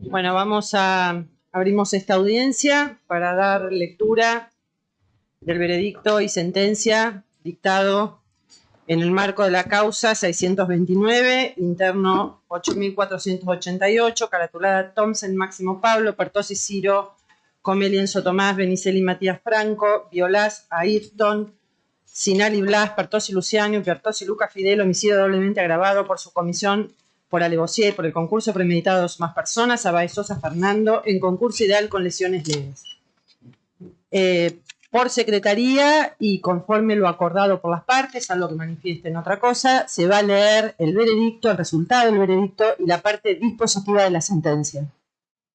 Bueno, vamos a abrimos esta audiencia para dar lectura del veredicto y sentencia dictado en el marco de la causa 629, interno 8488, caratulada Thompson, Máximo Pablo, Pertosi Ciro, Comeli Enzo Tomás, Benicelli Matías Franco, Violás Ayrton, Sinali Blas, Pertosi Luciano, Pertosi Luca Fidel, homicidio doblemente agravado por su comisión por alevosía y por el concurso premeditado de dos más personas, a Sosa Fernando, en concurso ideal con lesiones leves. Eh, por secretaría y conforme lo acordado por las partes, algo que manifiesten otra cosa, se va a leer el veredicto, el resultado del veredicto y la parte dispositiva de la sentencia.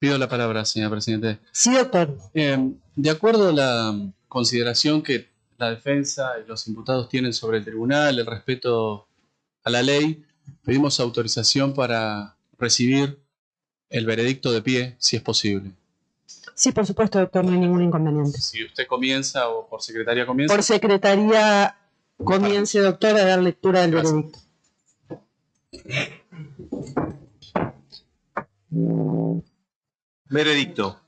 Pido la palabra, señor presidente. Sí, doctor. Eh, de acuerdo a la consideración que la defensa y los imputados tienen sobre el tribunal, el respeto a la ley, pedimos autorización para recibir el veredicto de pie, si es posible. Sí, por supuesto, doctor, no hay ningún inconveniente. Si usted comienza o por secretaría comienza. Por secretaría comience, doctor, a dar lectura del veredicto. Veredicto.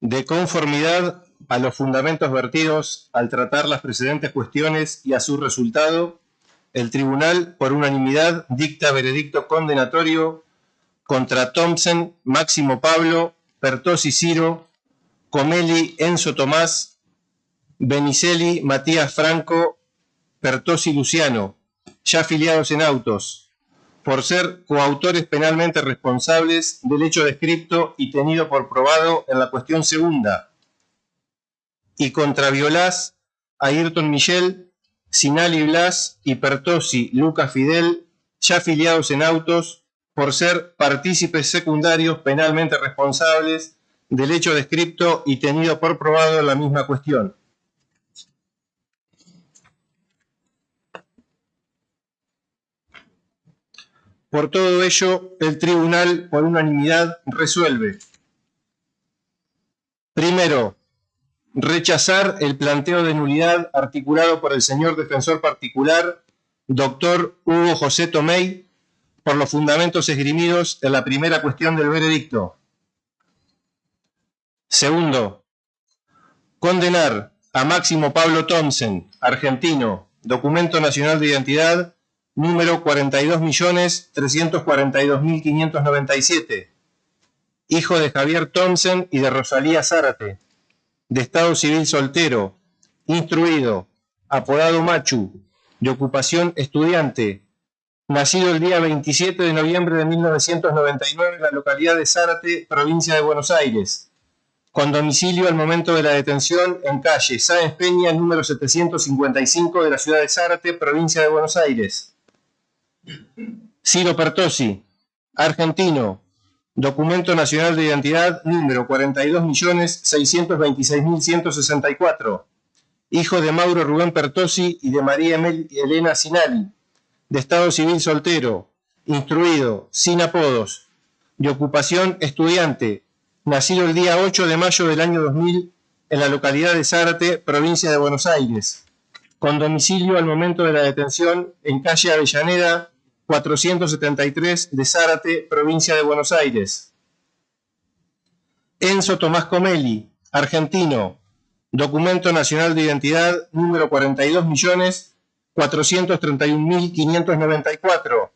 De conformidad a los fundamentos vertidos al tratar las precedentes cuestiones y a su resultado, el tribunal, por unanimidad, dicta veredicto condenatorio contra Thompson, Máximo Pablo, Pertosi Ciro, Comeli Enzo Tomás, Benicelli Matías Franco, Pertosi Luciano, ya afiliados en autos, por ser coautores penalmente responsables del hecho descripto y tenido por probado en la cuestión segunda, y contra Violás, Ayrton Michel, Sinali Blas y Pertosi Lucas Fidel, ya afiliados en autos, por ser partícipes secundarios penalmente responsables del hecho descripto y tenido por probado la misma cuestión. Por todo ello, el tribunal, por unanimidad, resuelve. Primero, rechazar el planteo de nulidad articulado por el señor defensor particular, doctor Hugo José Tomei, por los fundamentos esgrimidos en la primera cuestión del veredicto. Segundo, condenar a Máximo Pablo Thompson, argentino, documento nacional de identidad número 42.342.597, hijo de Javier Thompson y de Rosalía Zárate, de estado civil soltero, instruido, apodado Machu, de ocupación estudiante, nacido el día 27 de noviembre de 1999 en la localidad de Zárate, provincia de Buenos Aires, con domicilio al momento de la detención en calle Sáenz Peña, número 755 de la ciudad de Zárate, provincia de Buenos Aires. Ciro Pertosi, argentino, documento nacional de identidad número 42.626.164, hijo de Mauro Rubén Pertosi y de María Elena Sinali, de estado civil soltero, instruido, sin apodos, de ocupación estudiante, nacido el día 8 de mayo del año 2000 en la localidad de Zárate, provincia de Buenos Aires, con domicilio al momento de la detención en calle Avellaneda 473 de Zárate, provincia de Buenos Aires. Enzo Tomás Comeli, argentino, documento nacional de identidad número 42 millones 431.594.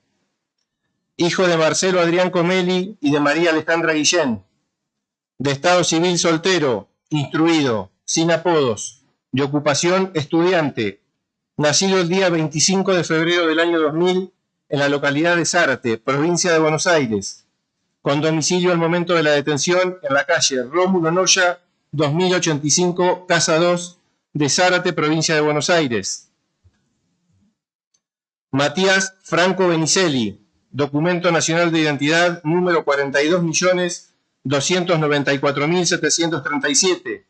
Hijo de Marcelo Adrián Comeli y de María Alejandra Guillén. De estado civil soltero, instruido, sin apodos, de ocupación estudiante. Nacido el día 25 de febrero del año 2000 en la localidad de Zárate, provincia de Buenos Aires. Con domicilio al momento de la detención en la calle Rómulo Noya, 2085, Casa 2, de Zárate, provincia de Buenos Aires Matías Franco Benicelli, documento nacional de identidad número 42.294.737,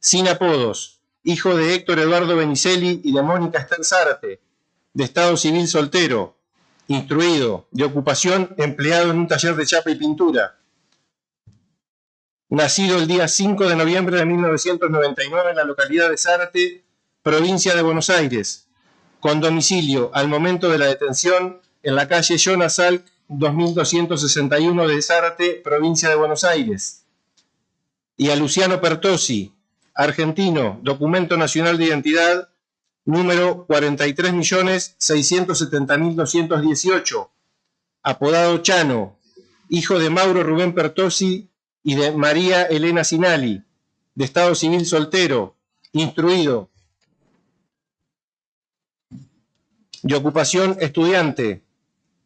sin apodos, hijo de Héctor Eduardo Benicelli y de Mónica Esther Zárate, de estado civil soltero, instruido, de ocupación empleado en un taller de chapa y pintura, nacido el día 5 de noviembre de 1999 en la localidad de Zárate, provincia de Buenos Aires, con domicilio al momento de la detención en la calle Jonas Salk 2261 de Zárate, provincia de Buenos Aires. Y a Luciano Pertosi, argentino, documento nacional de identidad número 43.670.218, apodado Chano, hijo de Mauro Rubén Pertosi y de María Elena Sinali, de Estado Civil soltero, instruido, de ocupación estudiante,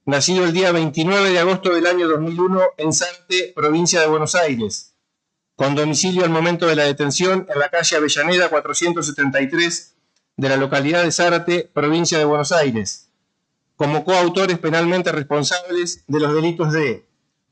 nacido el día 29 de agosto del año 2001 en Sante, provincia de Buenos Aires, con domicilio al momento de la detención en la calle Avellaneda 473 de la localidad de Zárate, provincia de Buenos Aires, como coautores penalmente responsables de los delitos de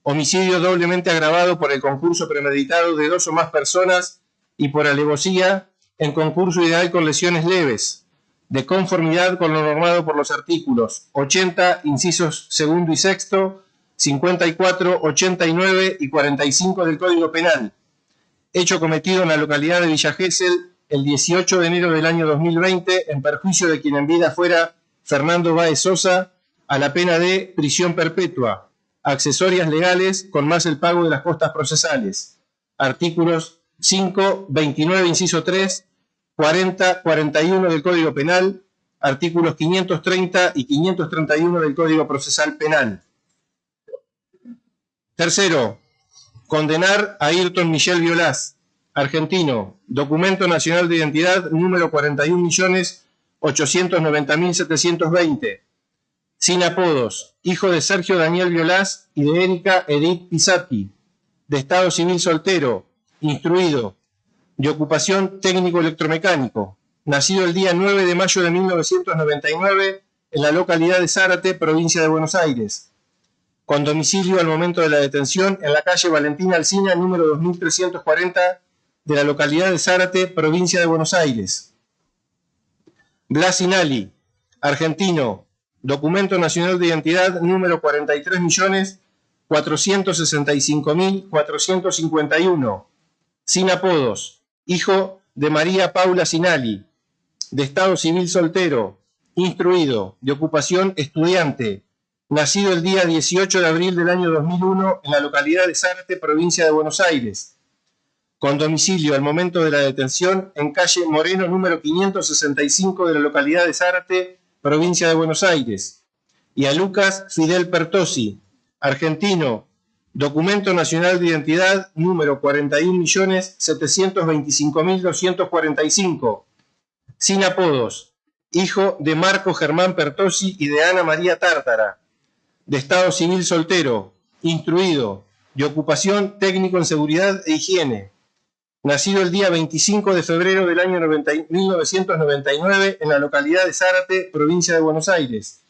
homicidio doblemente agravado por el concurso premeditado de dos o más personas y por alevosía en concurso ideal con lesiones leves, de conformidad con lo normado por los artículos 80, incisos segundo y sexto, 54, 89 y 45 del Código Penal, hecho cometido en la localidad de Villa Gesell el 18 de enero del año 2020 en perjuicio de quien en vida fuera Fernando Báez Sosa a la pena de prisión perpetua, accesorias legales con más el pago de las costas procesales. Artículos 5, 29, inciso 3, 40, 41 del Código Penal, artículos 530 y 531 del Código Procesal Penal. Tercero, condenar a Ayrton Michel Violás, argentino, documento nacional de identidad número 41.890.720, sin apodos, hijo de Sergio Daniel Violás y de Erika Edith Pisati, de estado civil soltero, instruido, de ocupación técnico electromecánico, nacido el día 9 de mayo de 1999 en la localidad de Zárate, provincia de Buenos Aires, con domicilio al momento de la detención en la calle Valentina Alcina, número 2340 de la localidad de Zárate, provincia de Buenos Aires. Blas Inali, argentino, documento nacional de identidad número 43.465.451, sin apodos, hijo de María Paula Sinali, de estado civil soltero, instruido, de ocupación estudiante, nacido el día 18 de abril del año 2001 en la localidad de Zárate, provincia de Buenos Aires, con domicilio al momento de la detención en calle Moreno número 565 de la localidad de Zárate, provincia de Buenos Aires, y a Lucas Fidel Pertosi, argentino, Documento Nacional de Identidad número 41.725.245. Sin apodos. Hijo de Marco Germán Pertosi y de Ana María Tártara. De Estado Civil soltero. Instruido. De ocupación técnico en seguridad e higiene. Nacido el día 25 de febrero del año 1999 en la localidad de Zárate, provincia de Buenos Aires.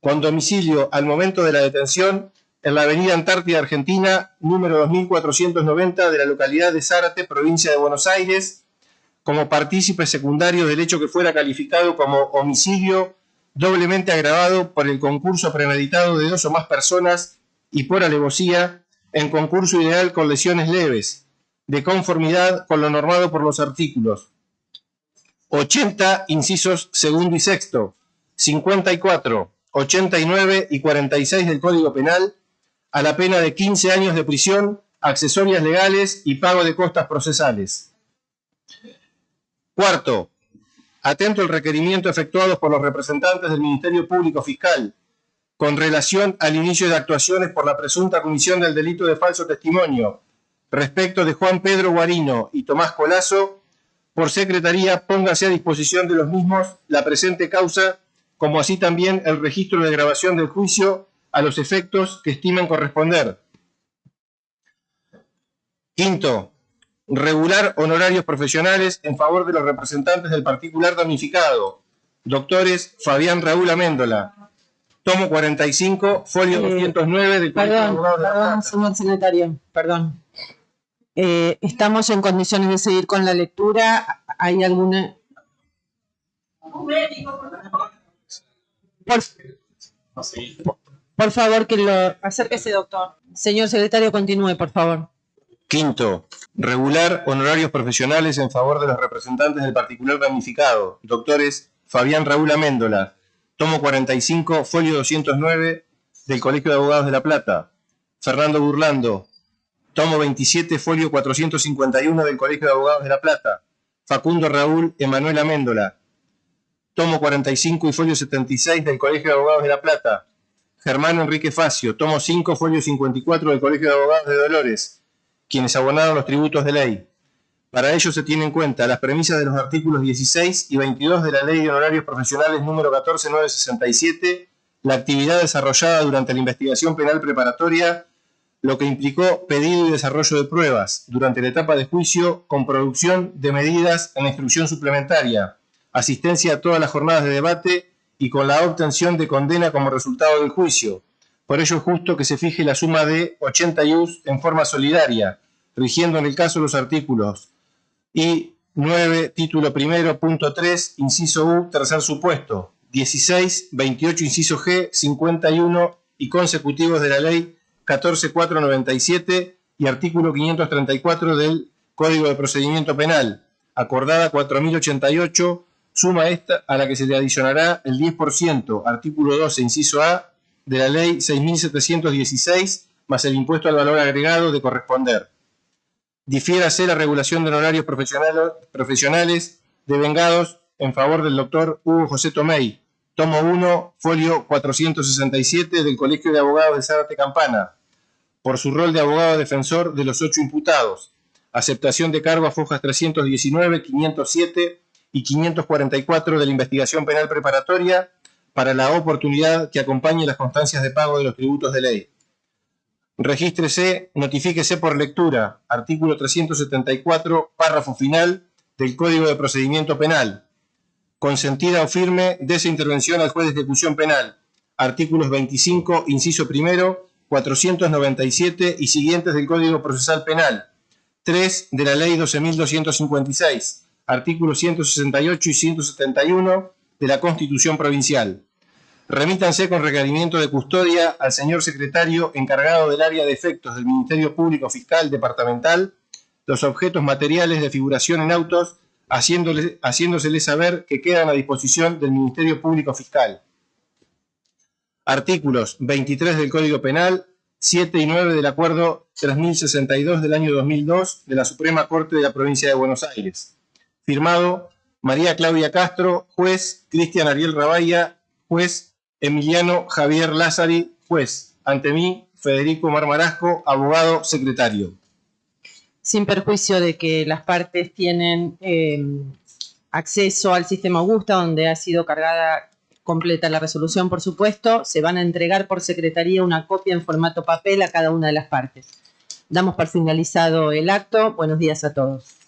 Con domicilio al momento de la detención en la avenida Antártida Argentina, número 2490 de la localidad de Zárate, provincia de Buenos Aires, como partícipe secundario del hecho que fuera calificado como homicidio doblemente agravado por el concurso premeditado de dos o más personas y por alevosía en concurso ideal con lesiones leves, de conformidad con lo normado por los artículos 80, incisos segundo y sexto, 54, 89 y 46 del Código Penal, a la pena de 15 años de prisión, accesorias legales y pago de costas procesales. Cuarto, atento al requerimiento efectuado por los representantes del Ministerio Público Fiscal con relación al inicio de actuaciones por la presunta comisión del delito de falso testimonio respecto de Juan Pedro Guarino y Tomás Colazo, por secretaría póngase a disposición de los mismos la presente causa, como así también el registro de grabación del juicio a los efectos que estimen corresponder. Quinto, regular honorarios profesionales en favor de los representantes del particular damnificado, doctores Fabián Raúl Améndola, tomo 45, folio 209 del Perdón, perdón, señor secretario, perdón. Eh, estamos en condiciones de seguir con la lectura. ¿Hay alguna...? Por, por favor, que lo acérquese, doctor. Señor secretario, continúe, por favor. Quinto, regular honorarios profesionales en favor de los representantes del particular damnificado, doctores Fabián Raúl Améndola, tomo 45, folio 209 del Colegio de Abogados de La Plata. Fernando Burlando, tomo 27, folio 451 del Colegio de Abogados de La Plata. Facundo Raúl Emanuel Améndola, tomo 45 y folio 76 del Colegio de Abogados de La Plata. Germán Enrique Facio, tomo 5, folio 54 del Colegio de Abogados de Dolores, quienes abonaron los tributos de ley. Para ello se tienen en cuenta las premisas de los artículos 16 y 22 de la Ley de Honorarios Profesionales número 14967, la actividad desarrollada durante la investigación penal preparatoria, lo que implicó pedido y desarrollo de pruebas durante la etapa de juicio con producción de medidas en instrucción suplementaria, asistencia a todas las jornadas de debate y con la obtención de condena como resultado del juicio. Por ello es justo que se fije la suma de 80 IUS en forma solidaria, rigiendo en el caso los artículos y 9, título primero, punto 3, inciso U, tercer supuesto, 16, 28, inciso G, 51 y consecutivos de la ley 14497 y artículo 534 del Código de Procedimiento Penal, acordada 4088, suma esta a la que se le adicionará el 10%, artículo 12, inciso A, de la ley 6716, más el impuesto al valor agregado de corresponder. Difiérase la regulación de honorarios profesionales, profesionales devengados en favor del doctor Hugo José Tomei, tomo 1, folio 467 del Colegio de Abogados de Zárate Campana, por su rol de abogado defensor de los ocho imputados. Aceptación de cargo a fojas 319, 507 y 544 de la investigación penal preparatoria para la oportunidad que acompañe las constancias de pago de los tributos de ley. Regístrese, notifíquese por lectura, artículo 374, párrafo final del Código de Procedimiento Penal. Consentida o firme de esa intervención al juez de ejecución penal, artículos 25, inciso primero, 497 y siguientes del Código Procesal Penal, 3 de la Ley 12.256, artículos 168 y 171 de la Constitución Provincial remítanse con requerimiento de custodia al señor secretario encargado del área de efectos del Ministerio Público Fiscal Departamental los objetos materiales de figuración en autos, haciéndole, haciéndosele saber que quedan a disposición del Ministerio Público Fiscal. Artículos 23 del Código Penal, 7 y 9 del Acuerdo 3062 del año 2002 de la Suprema Corte de la Provincia de Buenos Aires. Firmado María Claudia Castro, juez, Cristian Ariel Rabaya, juez, Emiliano Javier Lázari, juez. Ante mí, Federico Marmarasco, abogado secretario. Sin perjuicio de que las partes tienen eh, acceso al sistema Augusta, donde ha sido cargada completa la resolución, por supuesto, se van a entregar por secretaría una copia en formato papel a cada una de las partes. Damos por finalizado el acto. Buenos días a todos.